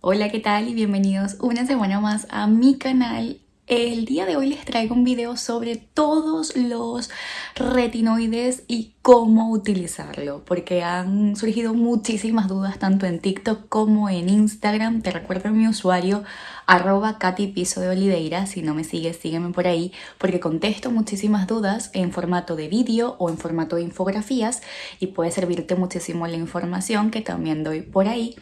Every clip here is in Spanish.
Hola, ¿qué tal? Y bienvenidos una semana más a mi canal. El día de hoy les traigo un video sobre todos los retinoides y cómo utilizarlo, porque han surgido muchísimas dudas tanto en TikTok como en Instagram. Te recuerdo mi usuario arroba Katy de Oliveira, si no me sigues, sígueme por ahí, porque contesto muchísimas dudas en formato de vídeo o en formato de infografías y puede servirte muchísimo la información que también doy por ahí.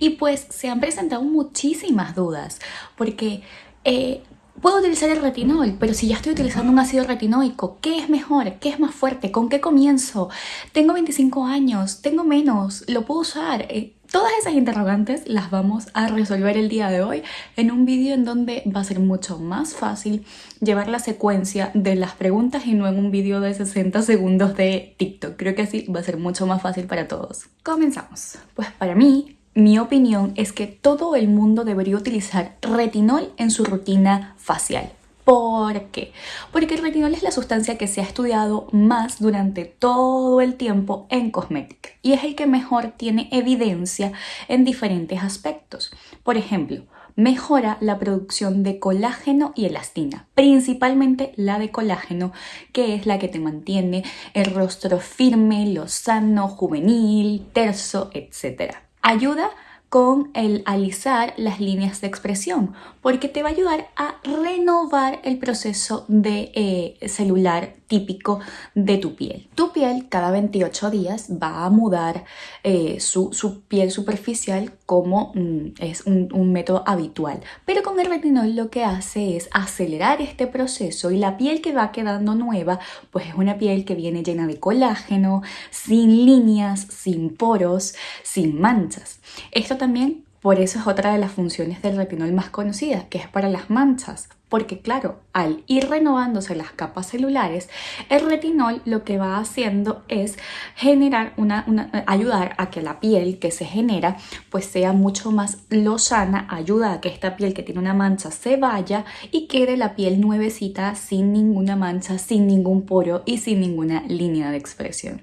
Y pues se han presentado muchísimas dudas, porque... Eh, Puedo utilizar el retinol, pero si ya estoy utilizando un ácido retinoico, ¿qué es mejor? ¿Qué es más fuerte? ¿Con qué comienzo? Tengo 25 años, tengo menos, ¿lo puedo usar? Eh, todas esas interrogantes las vamos a resolver el día de hoy en un vídeo en donde va a ser mucho más fácil llevar la secuencia de las preguntas y no en un vídeo de 60 segundos de TikTok. Creo que así va a ser mucho más fácil para todos. Comenzamos. Pues para mí, mi opinión es que todo el mundo debería utilizar retinol en su rutina facial. ¿Por qué? Porque el retinol es la sustancia que se ha estudiado más durante todo el tiempo en cosmética y es el que mejor tiene evidencia en diferentes aspectos. Por ejemplo, mejora la producción de colágeno y elastina, principalmente la de colágeno, que es la que te mantiene el rostro firme, lozano, juvenil, terso, etc ayuda con el alisar las líneas de expresión porque te va a ayudar a renovar el proceso de eh, celular típico de tu piel. Tu piel cada 28 días va a mudar eh, su, piel superficial como mm, es un, método habitual. Pero con el retinol lo que hace es acelerar este proceso y la piel que va quedando nueva pues es una piel que viene llena de colágeno, sin líneas, sin poros, sin manchas. Esto también por eso es otra de las funciones del retinol más conocida, que es para las manchas. Porque claro, al ir renovándose las capas celulares, el retinol lo que va haciendo es generar una, ayudar a que la piel que se genera pues sea mucho más lozana, ayuda a que esta piel que tiene una mancha se vaya y quede la piel nuevecita sin ninguna mancha, sin ningún poro y sin ninguna línea de expresión.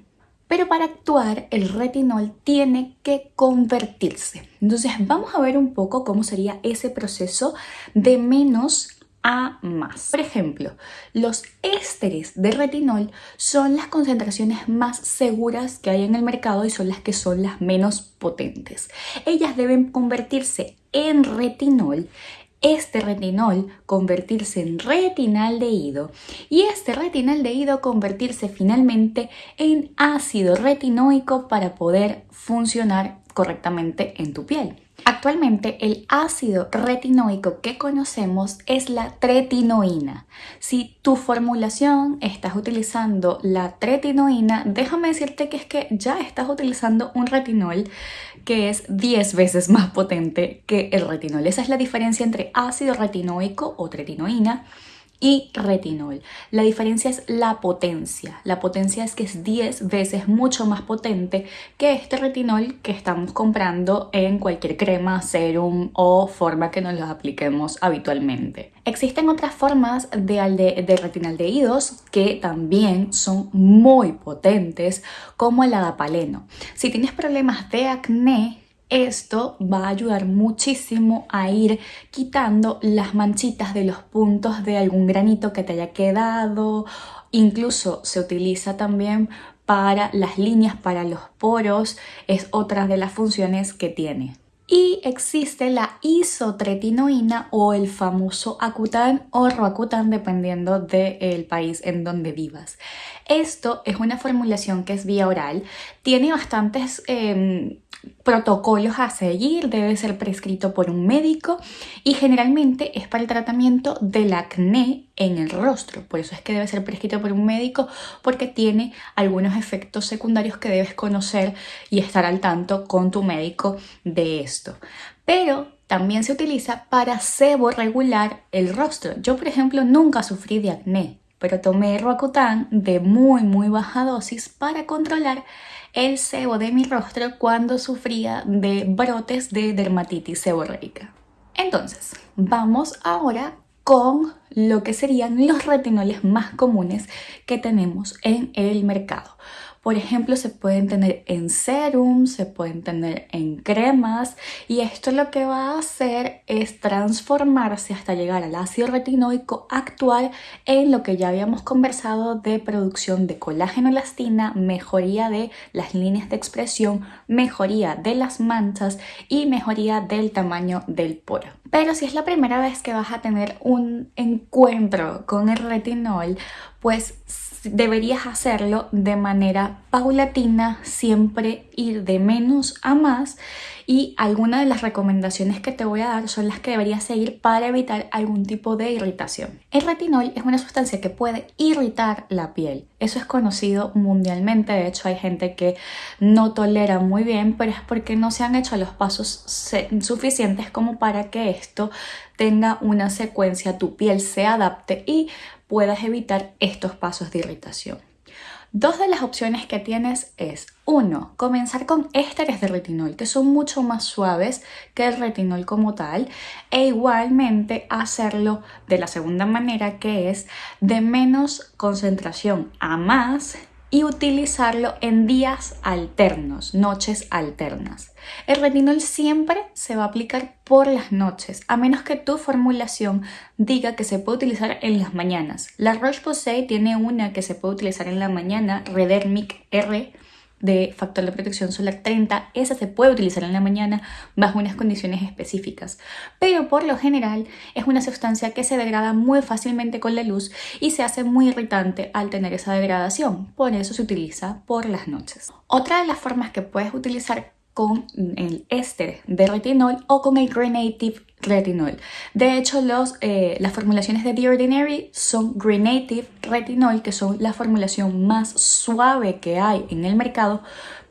Pero para actuar el retinol tiene que convertirse. Entonces vamos a ver un poco cómo sería ese proceso de menos a más. Por ejemplo, los ésteres de retinol son las concentraciones más seguras que hay en el mercado y son las que son las menos potentes. Ellas deben convertirse en retinol este retinol convertirse en retinaldehído y este retinaldehído convertirse finalmente en ácido retinoico para poder funcionar correctamente en tu piel. Actualmente el ácido retinoico que conocemos es la tretinoína. Si tu formulación estás utilizando la tretinoína, déjame decirte que es que ya estás utilizando un retinol que es 10 veces más potente que el retinol. Esa es la diferencia entre ácido retinoico o tretinoína y retinol. La diferencia es la potencia. La potencia es que es 10 veces mucho más potente que este retinol que estamos comprando en cualquier crema, serum o forma que nos los apliquemos habitualmente. Existen otras formas de, de retinaldehídos que también son muy potentes como el adapaleno. Si tienes problemas de acné, esto va a ayudar muchísimo a ir quitando las manchitas de los puntos de algún granito que te haya quedado. Incluso se utiliza también para las líneas, para los poros. Es otra de las funciones que tiene. Y existe la isotretinoína o el famoso Acutan o Roacutan dependiendo del país en donde vivas. Esto es una formulación que es vía oral, tiene bastantes em, protocolos a seguir, debe ser prescrito por un médico y generalmente es para el tratamiento del acné en el rostro. Por eso es que debe ser prescrito por un médico porque tiene algunos efectos secundarios que debes conocer y estar al tanto con tu médico de Pero también se utiliza para sebo regular el rostro. Yo, por ejemplo, nunca sufrí de acné, pero tomé Roacutan de muy muy baja dosis para controlar el sebo de mi rostro cuando sufría de brotes de dermatitis seborreica. Entonces, vamos ahora con lo que serían los retinoles más comunes que tenemos en el mercado. Por ejemplo, se pueden tener en serum, se pueden tener en cremas y esto lo que va a hacer es transformarse hasta llegar al ácido retinoico actual en lo que ya habíamos conversado de producción de colágeno elastina, mejoría de las líneas de expresión, mejoría de las manchas y mejoría del tamaño del poro. Pero si es la primera vez que vas a tener un encuentro con el retinol, pues deberías hacerlo de manera paulatina, siempre ir de menos a más y algunas de las recomendaciones que te voy a dar son las que deberías seguir para evitar algún tipo de irritación. El retinol es una sustancia que puede irritar la piel. Eso es conocido mundialmente, de hecho hay gente que no tolera muy bien, pero es porque no se han hecho los pasos suficientes como para que esto tenga una secuencia, tu piel se adapte y puedas evitar estos pasos de irritación. Dos de las opciones que tienes es, uno, comenzar con ésteres de retinol, que son mucho más suaves que el retinol como tal, e igualmente hacerlo de la segunda manera, que es de menos concentración a más y utilizarlo en días alternos, noches alternas. El retinol siempre se va a aplicar por las noches, a menos que tu formulación diga que se puede utilizar en las mañanas. La Roche-Posay tiene una que se puede utilizar en la mañana, Redermic R, de factor de protección solar 30, esa se puede utilizar en la mañana bajo unas condiciones específicas, pero por lo general es una sustancia que se degrada muy fácilmente con la luz y se hace muy irritante al tener esa degradación, por eso se utiliza por las noches. Otra de las formas que puedes utilizar con el éster de retinol o con el Grenative retinol. De hecho, los, eh, las formulaciones de The Ordinary son Grenative retinol, que son la formulación más suave que hay en el mercado,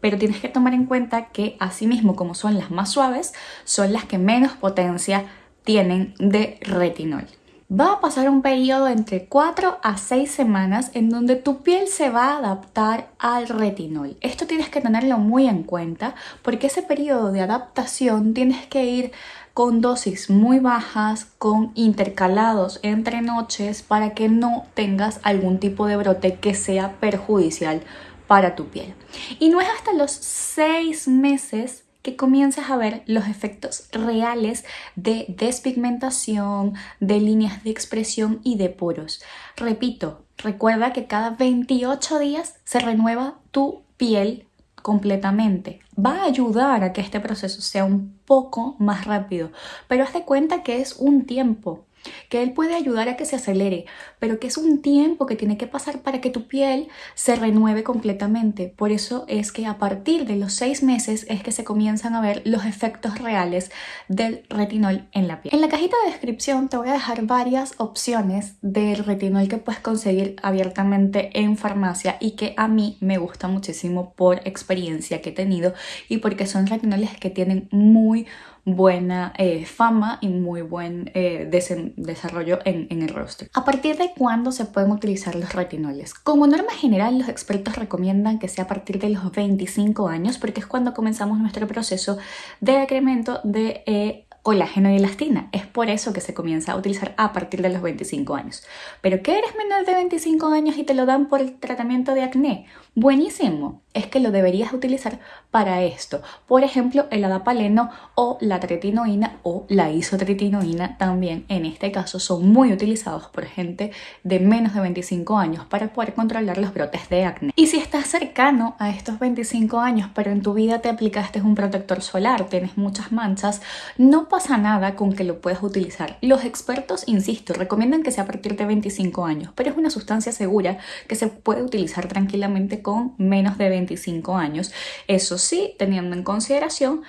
pero tienes que tomar en cuenta que asimismo como son las más suaves, son las que menos potencia tienen de retinol va a pasar un periodo entre 4 a 6 semanas en donde tu piel se va a adaptar al retinol. Esto tienes que tenerlo muy en cuenta porque ese periodo de adaptación tienes que ir con dosis muy bajas, con intercalados entre noches para que no tengas algún tipo de brote que sea perjudicial para tu piel. Y no es hasta los 6 meses que comiences a ver los efectos reales de despigmentación, de líneas de expresión y de poros. Repito, recuerda que cada 28 días se renueva tu piel completamente. Va a ayudar a que este proceso sea un poco más rápido, pero haz de cuenta que es un tiempo que él puede ayudar a que se acelere, pero que es un tiempo que tiene que pasar para que tu piel se renueve completamente. Por eso es que a partir de los seis meses es que se comienzan a ver los efectos reales del retinol en la piel. En la cajita de descripción te voy a dejar varias opciones del retinol que puedes conseguir abiertamente en farmacia y que a mí me gusta muchísimo por experiencia que he tenido y porque son retinoles que tienen muy buena eh, fama y muy buen eh, desarrollo en, el rostro. ¿A partir de cuándo se pueden utilizar los retinoles? Como norma general, los expertos recomiendan que sea a partir de los 25 años porque es cuando comenzamos nuestro proceso de decremento de eh, colágeno y elastina. Es por eso que se comienza a utilizar a partir de los 25 años. ¿Pero qué eres menor de 25 años y te lo dan por el tratamiento de acné? Buenísimo, es que lo deberías utilizar para esto. Por ejemplo, el adapaleno o la tretinoína o la isotretinoína también en este caso son muy utilizados por gente de menos de 25 años para poder controlar los brotes de acné. Y si estás cercano a estos 25 años pero en tu vida te aplicaste un protector solar, tienes muchas manchas, no pasa nada con que lo puedas utilizar. Los expertos, insisto, recomiendan que sea a partir de 25 años, pero es una sustancia segura que se puede utilizar tranquilamente con menos de 25 años. Eso sí, teniendo en consideración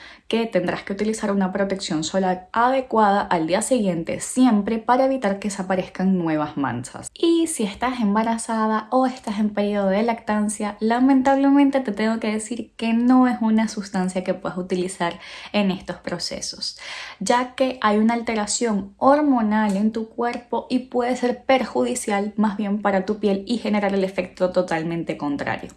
tendrás que utilizar una protección solar adecuada al día siguiente siempre para evitar que desaparezcan nuevas manchas. Y si estás embarazada o estás en periodo de lactancia, lamentablemente te tengo que decir que no es una sustancia que puedas utilizar en estos procesos, ya que hay una alteración hormonal en tu cuerpo y puede ser perjudicial más bien para tu piel y generar el efecto totalmente contrario.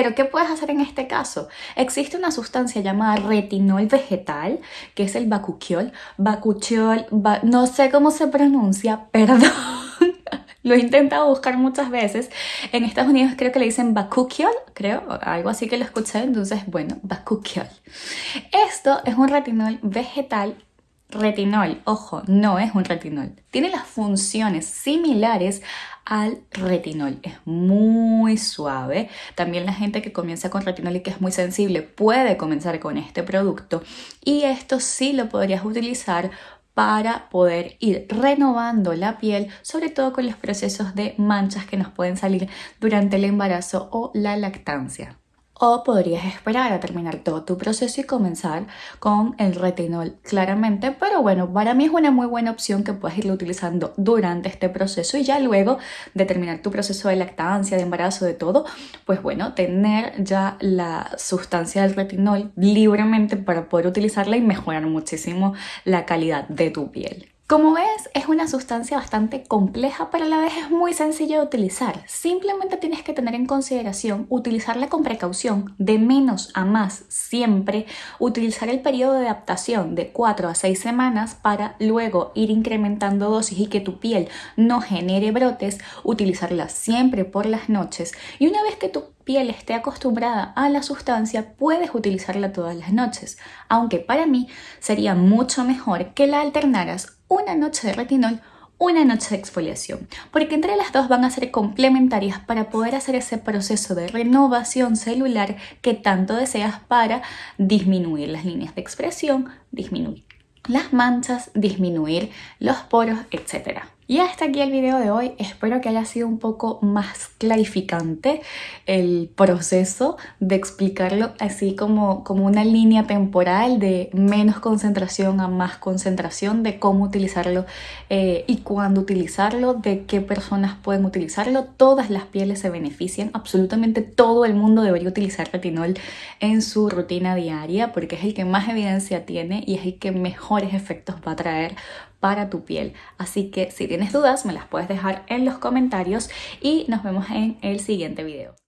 Pero ¿qué puedes hacer en este caso? Existe una sustancia llamada retinol vegetal, que es el bakuchiol. Bakuchiol, no sé cómo se pronuncia, perdón. Lo he intentado buscar muchas veces. En Estados Unidos creo que le dicen bakuchiol, creo, algo así que lo escuché, entonces bueno, bakuchiol. Esto es un retinol vegetal retinol, ojo, no es un retinol. Tiene las funciones similares al retinol. Es muy suave. También la gente que comienza con retinol y que es muy sensible puede comenzar con este producto. Y esto sí lo podrías utilizar para poder ir renovando la piel, sobre todo con los procesos de manchas que nos pueden salir durante el embarazo o la lactancia. O podrías esperar a terminar todo tu proceso y comenzar con el retinol claramente, pero bueno, para mí es una muy buena opción que puedes irlo utilizando durante este proceso y ya luego de terminar tu proceso de lactancia, de embarazo, de todo, pues bueno, tener ya la sustancia del retinol libremente para poder utilizarla y mejorar muchísimo la calidad de tu piel. Como ves, es una sustancia bastante compleja, pero a la vez es muy sencilla de utilizar. Simplemente tienes que tener en consideración utilizarla con precaución, de menos a más siempre, utilizar el periodo de adaptación de 4 a 6 semanas para luego ir incrementando dosis y que tu piel no genere brotes, utilizarla siempre por las noches y una vez que tu piel esté acostumbrada a la sustancia, puedes utilizarla todas las noches, aunque para mí sería mucho mejor que la alternaras una noche de retinol, una noche de exfoliación, porque entre las dos van a ser complementarias para poder hacer ese proceso de renovación celular que tanto deseas para disminuir las líneas de expresión, disminuir las manchas, disminuir los poros, etc. Y hasta aquí el video de hoy, espero que haya sido un poco más clarificante el proceso de explicarlo así como, como una línea temporal de menos concentración a más concentración, de cómo utilizarlo eh, y cuándo utilizarlo, de qué personas pueden utilizarlo. Todas las pieles se benefician, absolutamente todo el mundo debería utilizar retinol en su rutina diaria porque es el que más evidencia tiene y es el que mejores efectos va a traer para tu piel. Así que si tienes dudas me las puedes dejar en los comentarios y nos vemos en el siguiente video.